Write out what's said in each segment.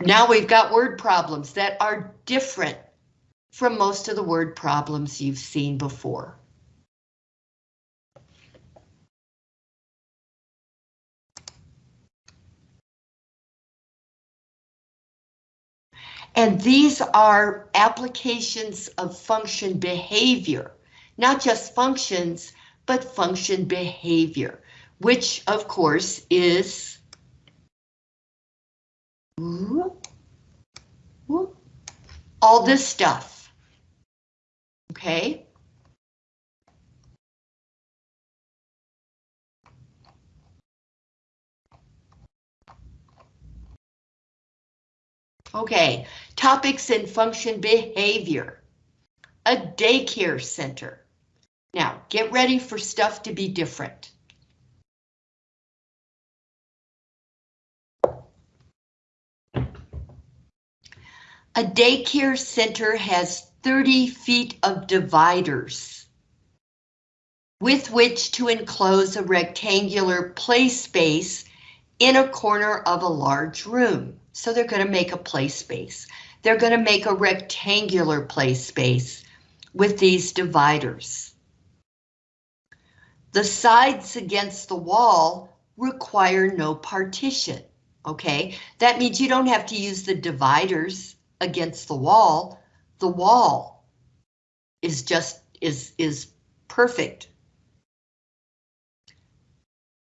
Now we've got word problems that are different from most of the word problems you've seen before. And these are applications of function behavior, not just functions, but function behavior, which of course is all this stuff. Okay. Okay, topics in function behavior. A daycare center. Now, get ready for stuff to be different. A daycare center has 30 feet of dividers with which to enclose a rectangular play space in a corner of a large room. So they're going to make a play space. They're going to make a rectangular play space with these dividers. The sides against the wall require no partition. Okay, that means you don't have to use the dividers against the wall. The wall is just is is perfect.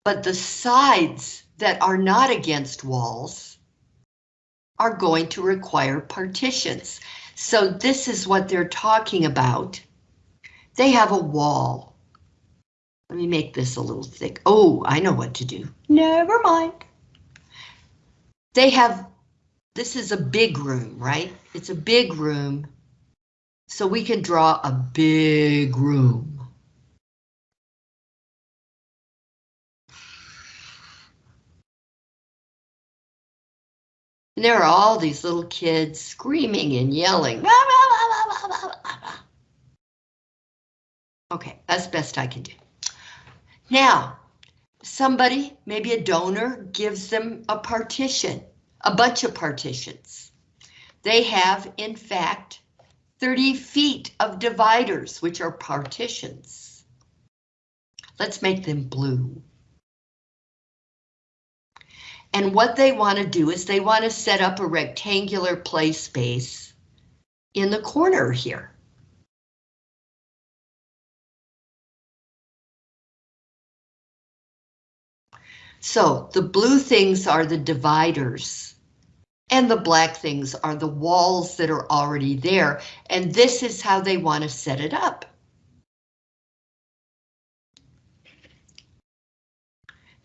But the sides that are not against walls are going to require partitions. So this is what they're talking about. They have a wall. Let me make this a little thick. Oh, I know what to do. Never mind. They have, this is a big room, right? It's a big room. So we can draw a big room. And there are all these little kids screaming and yelling. Okay, that's best I can do. Now, somebody, maybe a donor, gives them a partition, a bunch of partitions. They have, in fact, 30 feet of dividers, which are partitions. Let's make them blue. And what they want to do is they want to set up a rectangular play space in the corner here. So the blue things are the dividers and the black things are the walls that are already there. And this is how they want to set it up.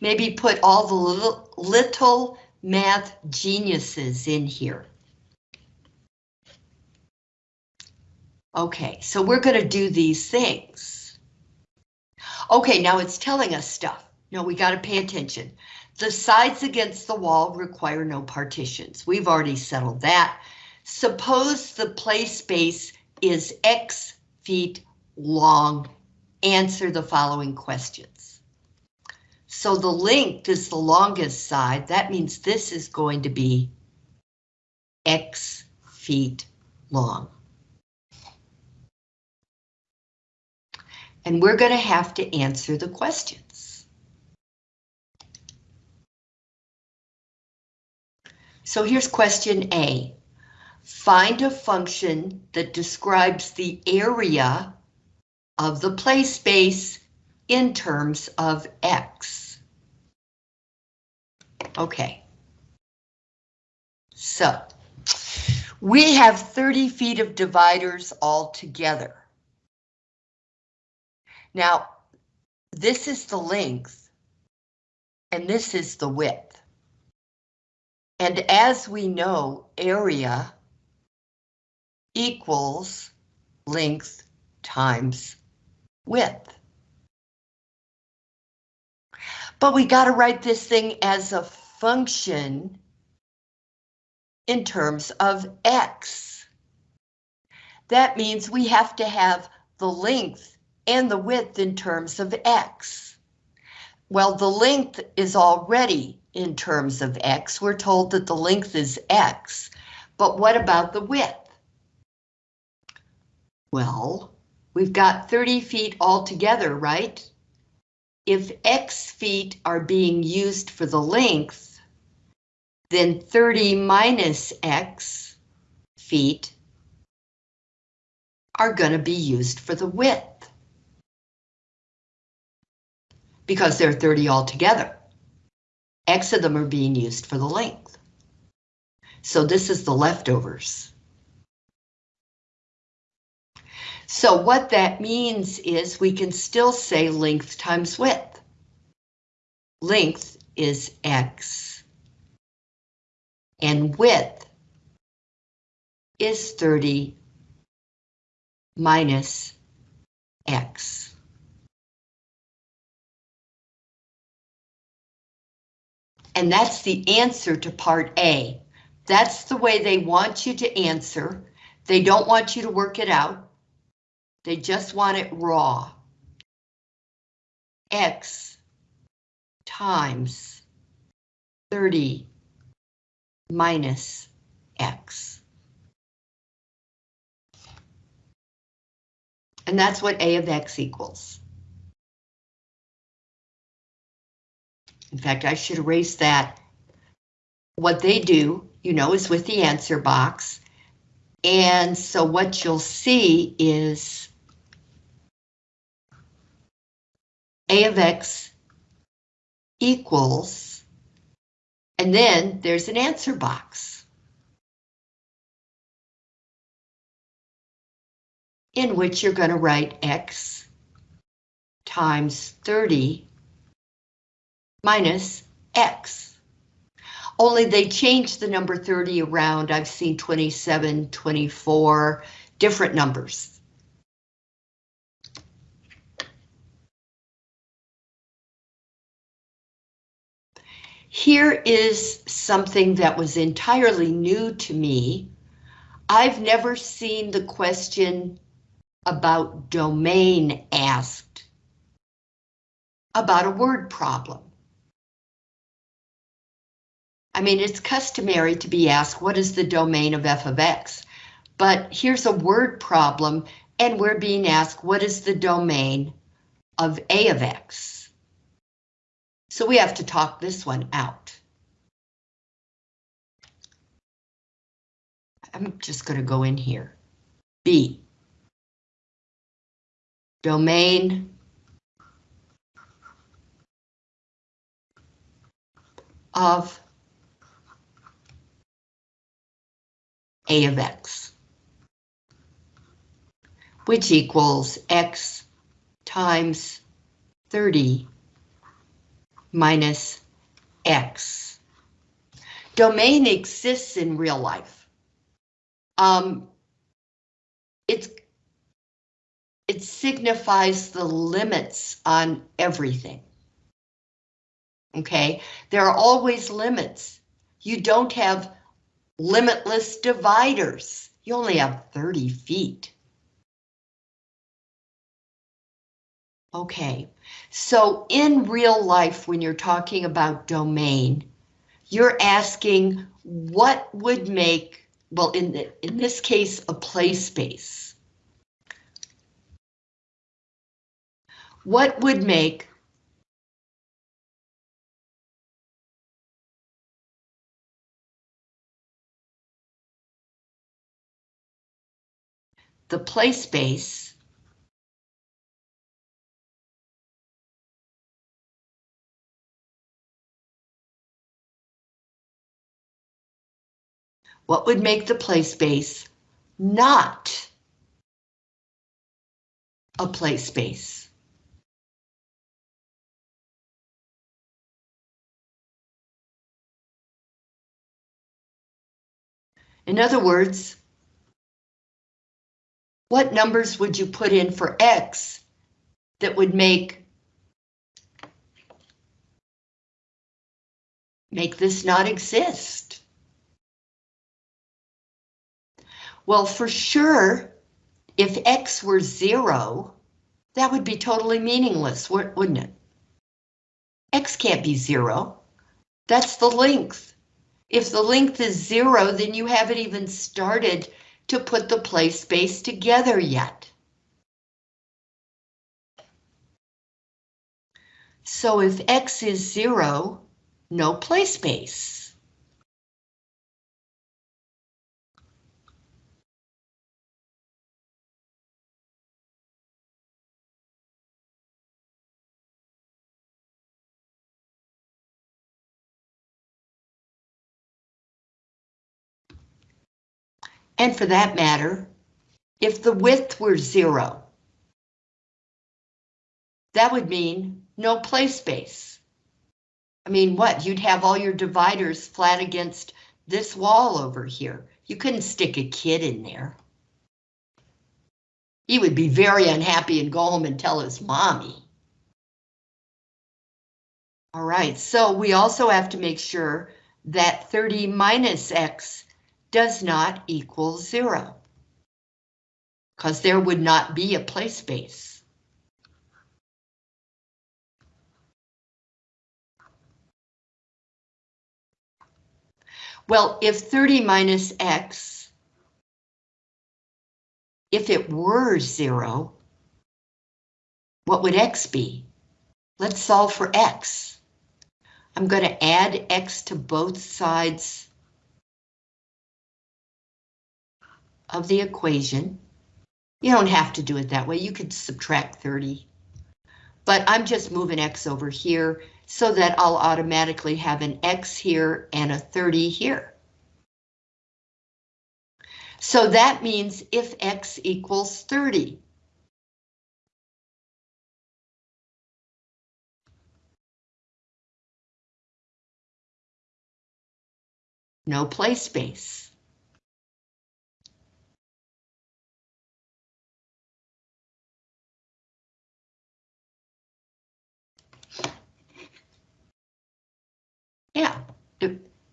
Maybe put all the little, little math geniuses in here. Okay, so we're going to do these things. Okay, now it's telling us stuff. No, we got to pay attention. The sides against the wall require no partitions. We've already settled that. Suppose the play space is X feet long. Answer the following questions. So the length is the longest side. That means this is going to be X feet long. And we're going to have to answer the questions. So here's question A. Find a function that describes the area of the play space in terms of X. Okay. So we have 30 feet of dividers all together. Now, this is the length and this is the width. And as we know, area equals length times width. But we got to write this thing as a function in terms of X. That means we have to have the length and the width in terms of X. Well, the length is already in terms of x. We're told that the length is x, but what about the width? Well, we've got 30 feet altogether, right? If x feet are being used for the length, then 30 minus x feet are going to be used for the width. Because there are 30 altogether. X of them are being used for the length. So this is the leftovers. So what that means is we can still say length times width. Length is X. And width is 30 minus X. And that's the answer to part A. That's the way they want you to answer. They don't want you to work it out. They just want it raw. X times 30 minus X. And that's what A of X equals. In fact, I should erase that. What they do, you know, is with the answer box. And so what you'll see is A of X equals, and then there's an answer box. In which you're going to write X times 30 minus X. Only they changed the number 30 around. I've seen 27, 24, different numbers. Here is something that was entirely new to me. I've never seen the question about domain asked about a word problem. I mean, it's customary to be asked, what is the domain of f of x? But here's a word problem, and we're being asked, what is the domain of a of x? So we have to talk this one out. I'm just going to go in here. B. Domain of a of x, which equals x times 30 minus x. Domain exists in real life. Um, it's, it signifies the limits on everything. Okay, there are always limits. You don't have limitless dividers. You only have 30 feet. Okay, so in real life, when you're talking about domain, you're asking what would make, well, in, the, in this case, a play space. What would make the play space what would make the play space not a play space? In other words, what numbers would you put in for X that would make make this not exist? Well, for sure, if X were zero, that would be totally meaningless, wouldn't it? X can't be zero. That's the length. If the length is zero, then you haven't even started to put the play space together yet. So if X is zero, no play space. And for that matter, if the width were zero, that would mean no play space. I mean, what? You'd have all your dividers flat against this wall over here. You couldn't stick a kid in there. He would be very unhappy and go home and tell his mommy. All right, so we also have to make sure that 30 minus x does not equal zero. Because there would not be a play space. Well, if 30 minus x, if it were zero, what would x be? Let's solve for x. I'm going to add x to both sides of the equation. You don't have to do it that way. You could subtract 30. But I'm just moving x over here so that I'll automatically have an x here and a 30 here. So that means if x equals 30, no play space. Yeah,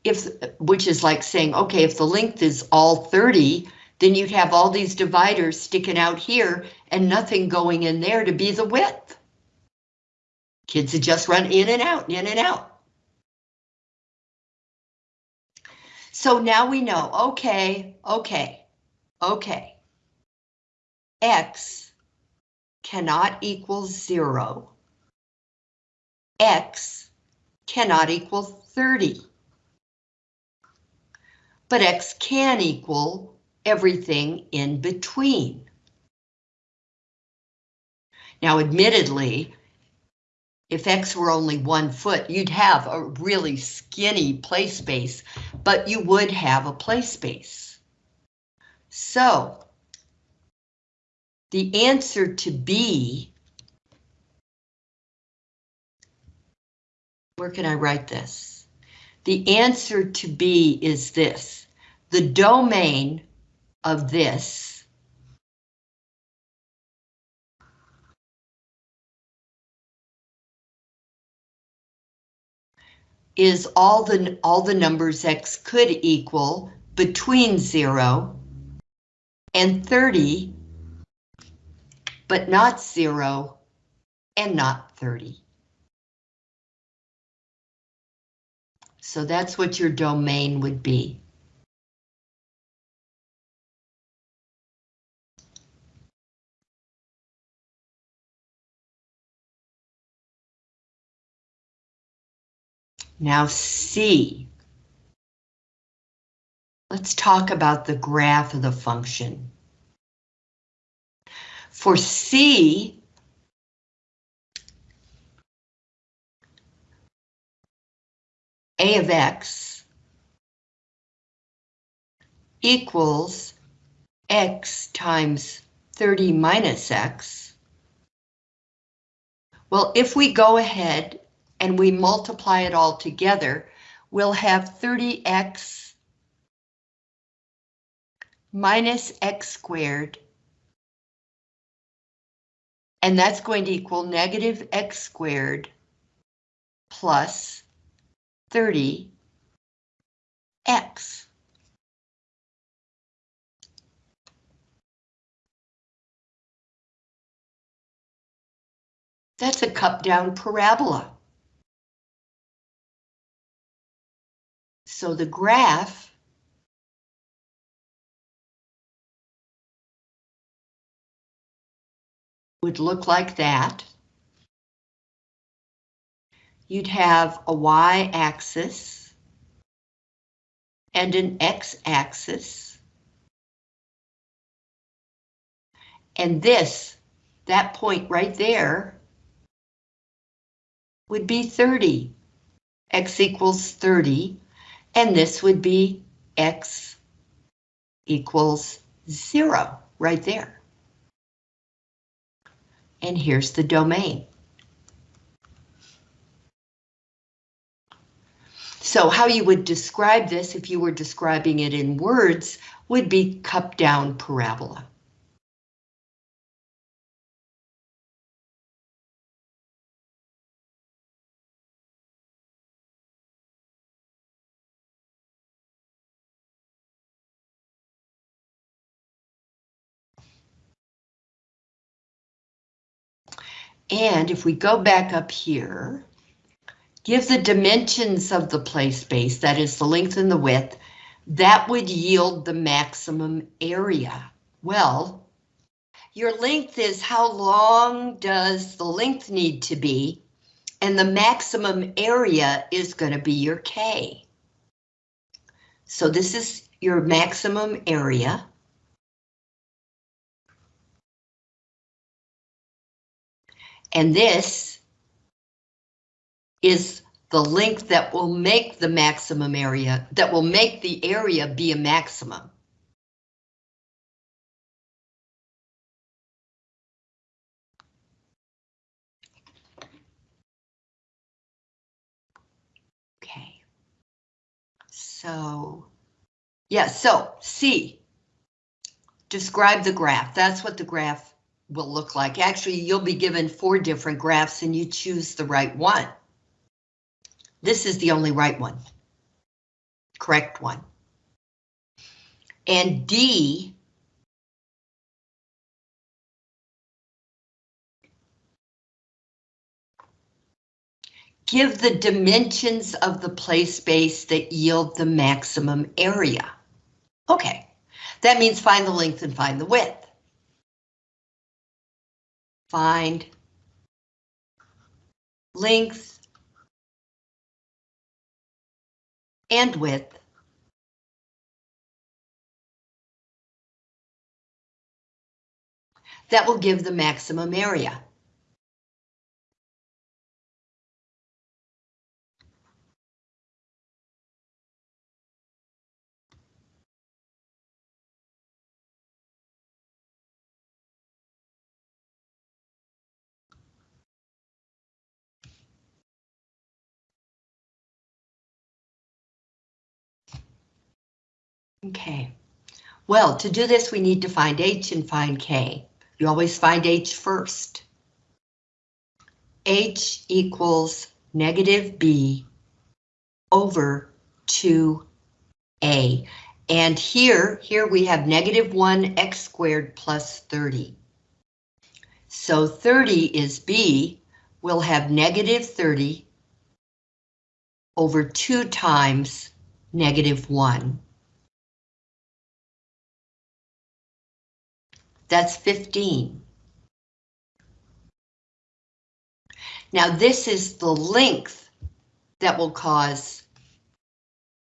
if, which is like saying, okay, if the length is all 30, then you'd have all these dividers sticking out here and nothing going in there to be the width. Kids would just run in and out, in and out. So now we know, okay, okay, okay. X cannot equal zero. X cannot equal 30. But X can equal everything in between. Now, admittedly, if X were only one foot, you'd have a really skinny play space, but you would have a play space. So, the answer to B, where can I write this? The answer to B is this. The domain of this is all the all the numbers x could equal between 0 and 30, but not 0 and not 30. So that's what your domain would be. Now C. Let's talk about the graph of the function. For C, A of X equals X times 30 minus X. Well, if we go ahead and we multiply it all together, we'll have 30x minus x squared. And that's going to equal negative x squared plus 30x. That's a cup down parabola. So the graph would look like that. You'd have a y-axis and an x-axis. And this, that point right there, would be 30. x equals 30, and this would be x equals zero right there. And here's the domain. So how you would describe this if you were describing it in words would be cup down parabola. And if we go back up here, give the dimensions of the play space, that is the length and the width, that would yield the maximum area. Well, your length is how long does the length need to be, and the maximum area is going to be your K. So this is your maximum area. And this is the length that will make the maximum area, that will make the area be a maximum. Okay. So, yeah, so C, describe the graph. That's what the graph will look like. Actually, you'll be given four different graphs and you choose the right one. This is the only right one. Correct one. And D give the dimensions of the play space that yield the maximum area. Okay, that means find the length and find the width find length and width that will give the maximum area. Okay. Well, to do this, we need to find H and find K. You always find H first. H equals negative B over 2A. And here, here we have negative 1 x squared plus 30. So 30 is B. We'll have negative 30 over 2 times negative 1. That's 15. Now this is the length that will cause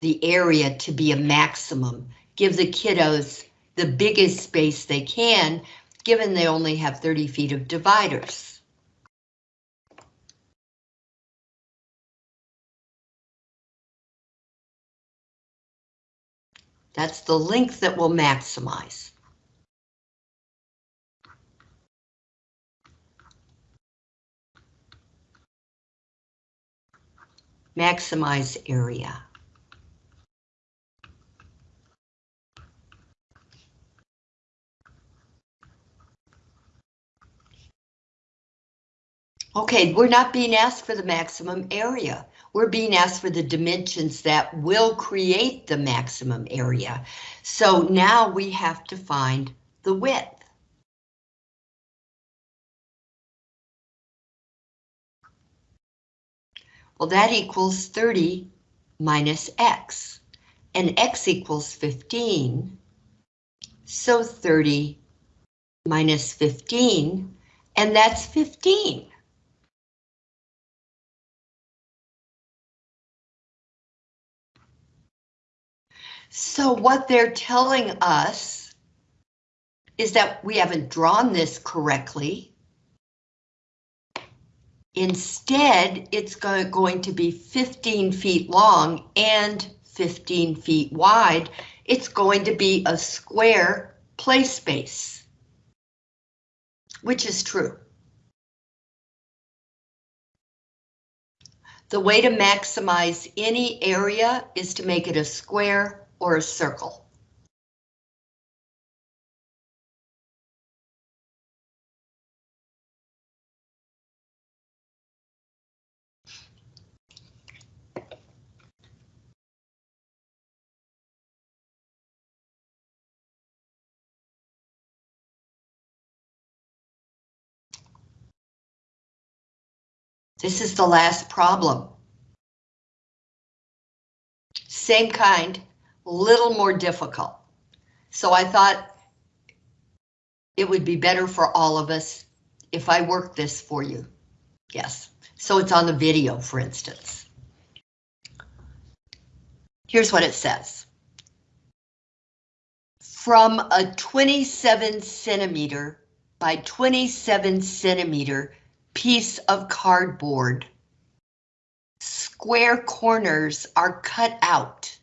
the area to be a maximum. Give the kiddos the biggest space they can, given they only have 30 feet of dividers. That's the length that will maximize. Maximize area. Okay, we're not being asked for the maximum area. We're being asked for the dimensions that will create the maximum area. So now we have to find the width. Well, that equals 30 minus x. and x equals 15. So 30 minus 15, and that's 15. So what they're telling us is that we haven't drawn this correctly. Instead, it's going to be 15 feet long and 15 feet wide. It's going to be a square play space, which is true. The way to maximize any area is to make it a square or a circle. This is the last problem. Same kind, little more difficult. So I thought it would be better for all of us if I work this for you. Yes, so it's on the video, for instance. Here's what it says. From a 27 centimeter by 27 centimeter piece of cardboard, square corners are cut out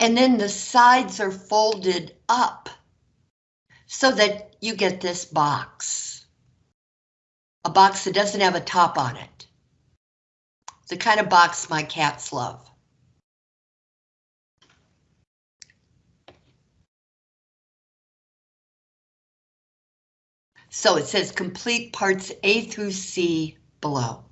and then the sides are folded up so that you get this box. A box that doesn't have a top on it. The kind of box my cats love. So it says complete parts A through C below.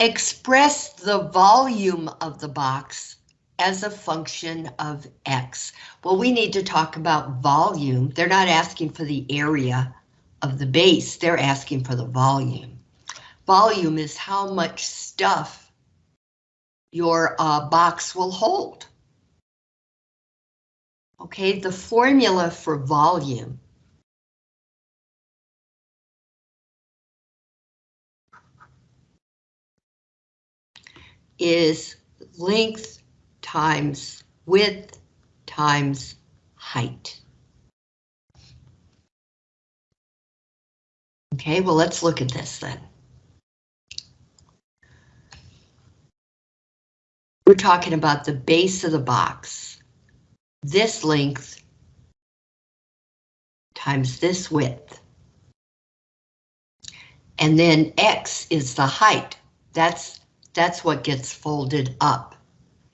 Express the volume of the box as a function of X. Well, we need to talk about volume. They're not asking for the area of the base, they're asking for the volume. Volume is how much stuff your uh, box will hold. Okay, the formula for volume is length times width times height. Okay, well, let's look at this then. We're talking about the base of the box. This length times this width. And then X is the height. That's that's what gets folded up.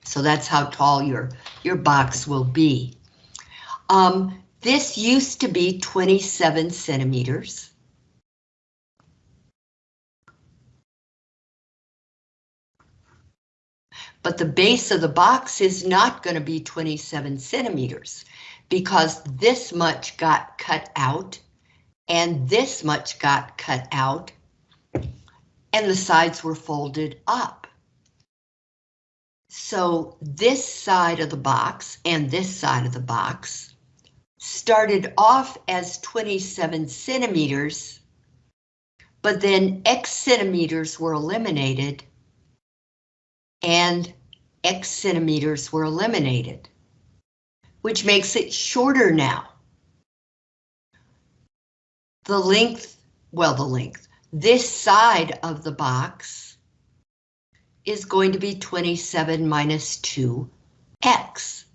So that's how tall your, your box will be. Um, this used to be 27 centimeters. But the base of the box is not going to be 27 centimeters because this much got cut out and this much got cut out and the sides were folded up. So this side of the box and this side of the box started off as 27 centimeters, but then X centimeters were eliminated and X centimeters were eliminated, which makes it shorter now. The length, well, the length, this side of the box is going to be 27 minus 2x.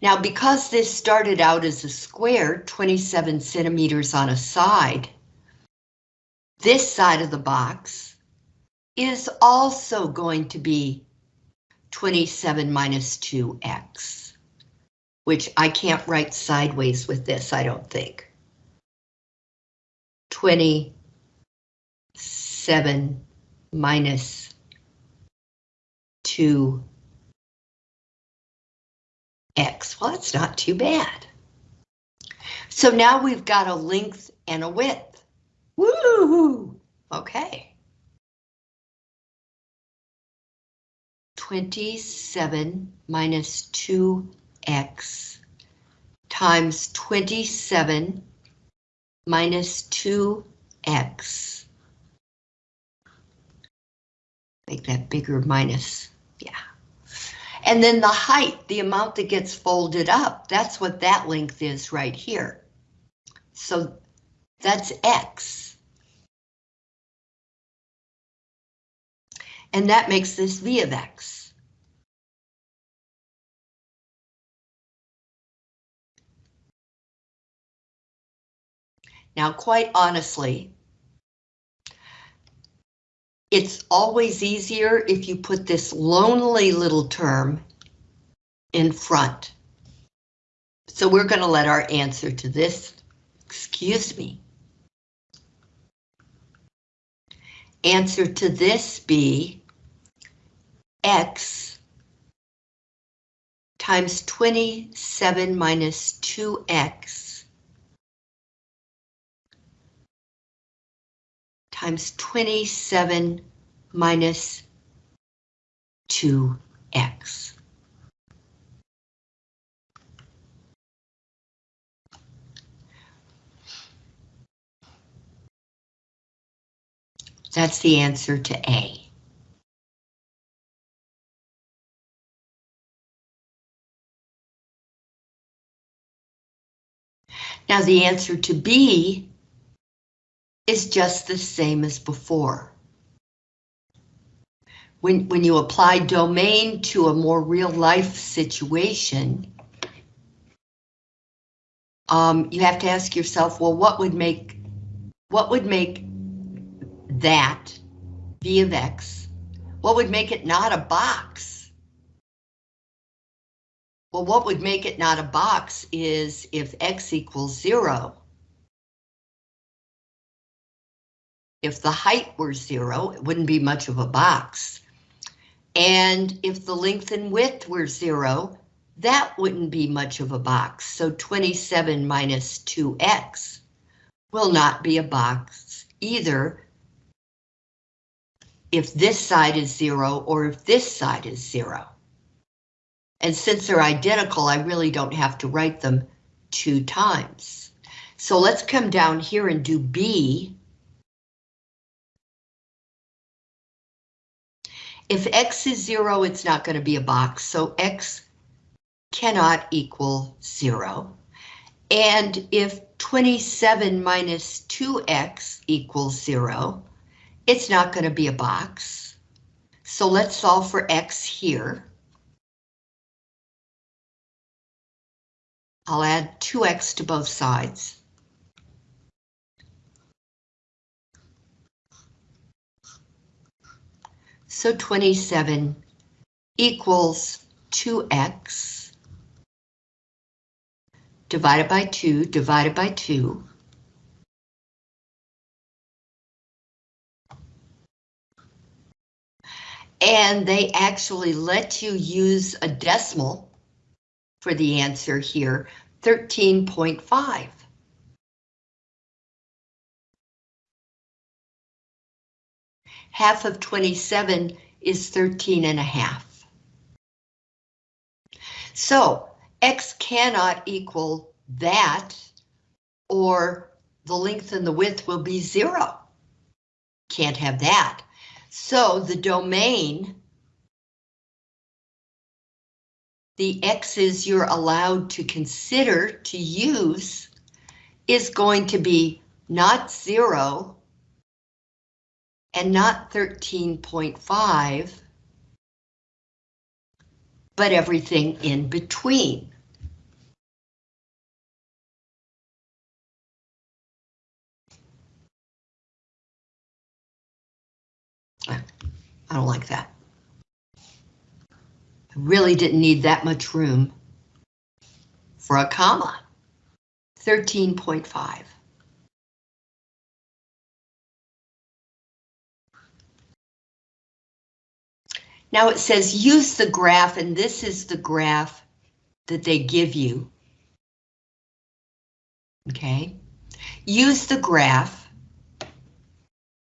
Now, because this started out as a square, 27 centimeters on a side, this side of the box is also going to be 27 minus 2x, which I can't write sideways with this, I don't think. 27 minus 2 x. Well, that's not too bad. So now we've got a length and a width. Woo! Okay. 27 minus 2x times 27 minus 2x. Make that bigger minus, yeah. And then the height, the amount that gets folded up, that's what that length is right here. So that's x. And that makes this v of x. Now, quite honestly, it's always easier if you put this lonely little term in front. So we're going to let our answer to this, excuse me. Answer to this be x times 27 minus 2x times 27 minus 2x. That's the answer to A. Now the answer to B is just the same as before. When, when you apply domain to a more real life situation, um, you have to ask yourself, well, what would make, what would make that v of x, what would make it not a box? Well, what would make it not a box is if x equals zero. If the height were zero, it wouldn't be much of a box. And if the length and width were zero, that wouldn't be much of a box. So 27 minus 2x will not be a box either if this side is zero or if this side is zero. And since they're identical, I really don't have to write them two times. So let's come down here and do B. If X is zero, it's not going to be a box, so X cannot equal zero. And if 27 minus 2X equals zero, it's not going to be a box. So let's solve for X here. I'll add 2x to both sides. So 27 equals 2x divided by 2 divided by 2. And they actually let you use a decimal for the answer here, 13.5. Half of 27 is 13 and a half. So X cannot equal that, or the length and the width will be zero. Can't have that. So the domain, the x's you're allowed to consider to use is going to be not zero and not 13.5, but everything in between. I don't like that. I really didn't need that much room for a comma. 13.5. Now it says use the graph, and this is the graph that they give you. Okay, use the graph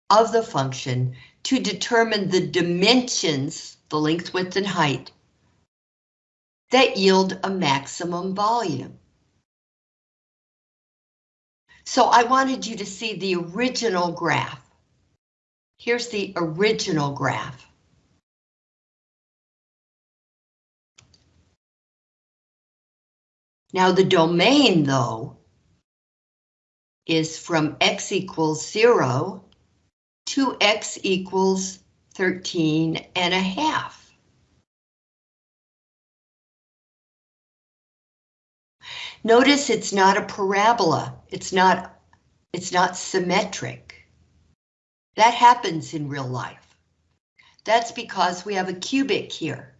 of the function to determine the dimensions, the length, width, and height, that yield a maximum volume. So I wanted you to see the original graph. Here's the original graph. Now the domain, though, is from x equals 0 to x equals 13 and a half. Notice it's not a parabola. It's not, it's not symmetric. That happens in real life. That's because we have a cubic here.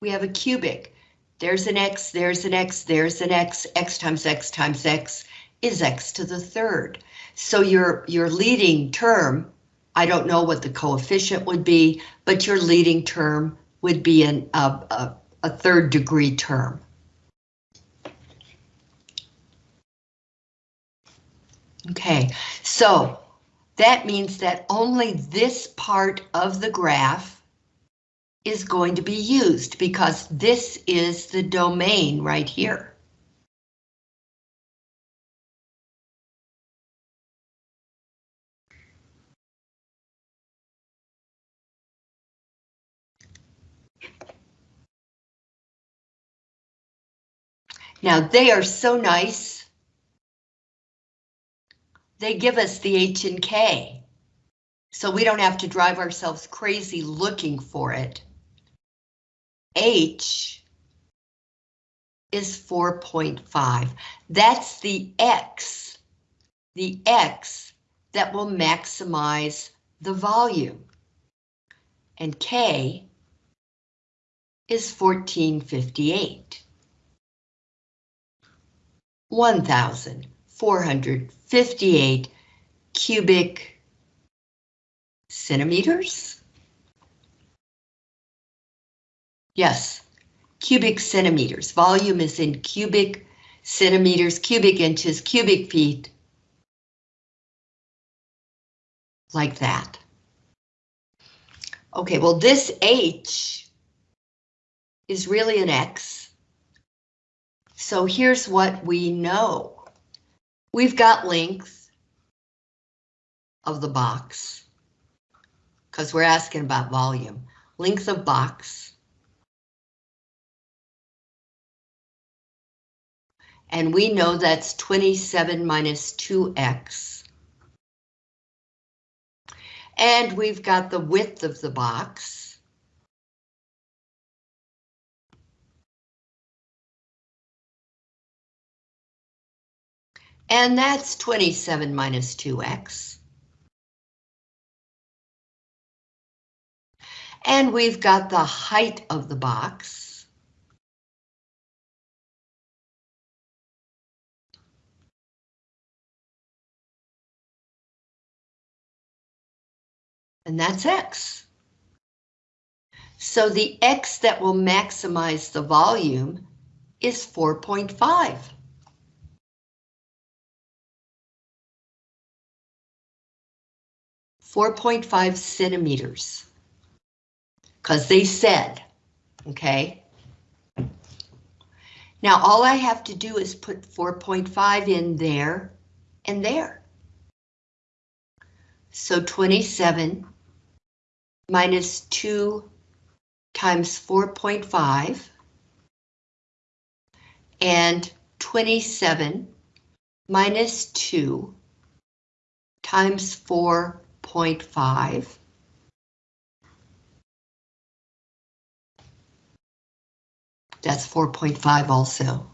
We have a cubic. There's an x, there's an x, there's an x, x times x times x is x to the third. So your, your leading term, I don't know what the coefficient would be, but your leading term would be an, a, a, a third degree term. Okay, so that means that only this part of the graph is going to be used because this is the domain right here. Now they are so nice. They give us the H and K. So we don't have to drive ourselves crazy looking for it. H is 4.5. That's the X, the X that will maximize the volume. And K is 1458. 1,458 cubic centimeters. Yes, cubic centimeters. Volume is in cubic centimeters, cubic inches, cubic feet. Like that. Okay, well this H is really an X. So here's what we know. We've got length of the box because we're asking about volume. Length of box and we know that's 27 minus 2x. And we've got the width of the box. And that's 27 minus 2x. And we've got the height of the box. And that's X. So the X that will maximize the volume is 4.5. Four point five centimeters. Because they said, okay. Now all I have to do is put 4.5 in there and there. So 27 minus 2 times 4.5 and 27 minus 2 times 4.5 That's 4.5 also.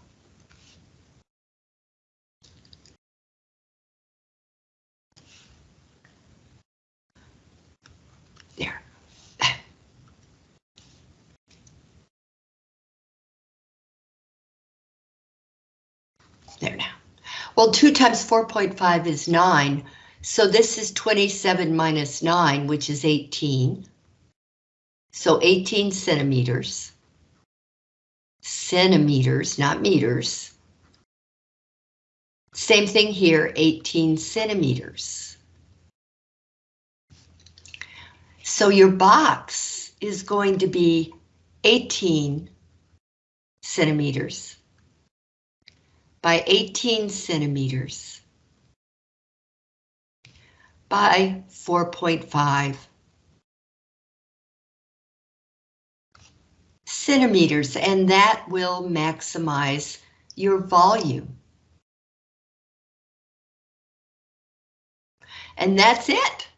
There now. Well, 2 times 4.5 is 9, so this is 27 minus 9, which is 18. So 18 centimeters. Centimeters, not meters. Same thing here, 18 centimeters. So your box is going to be 18 centimeters by 18 centimeters by 4.5 centimeters, and that will maximize your volume. And that's it.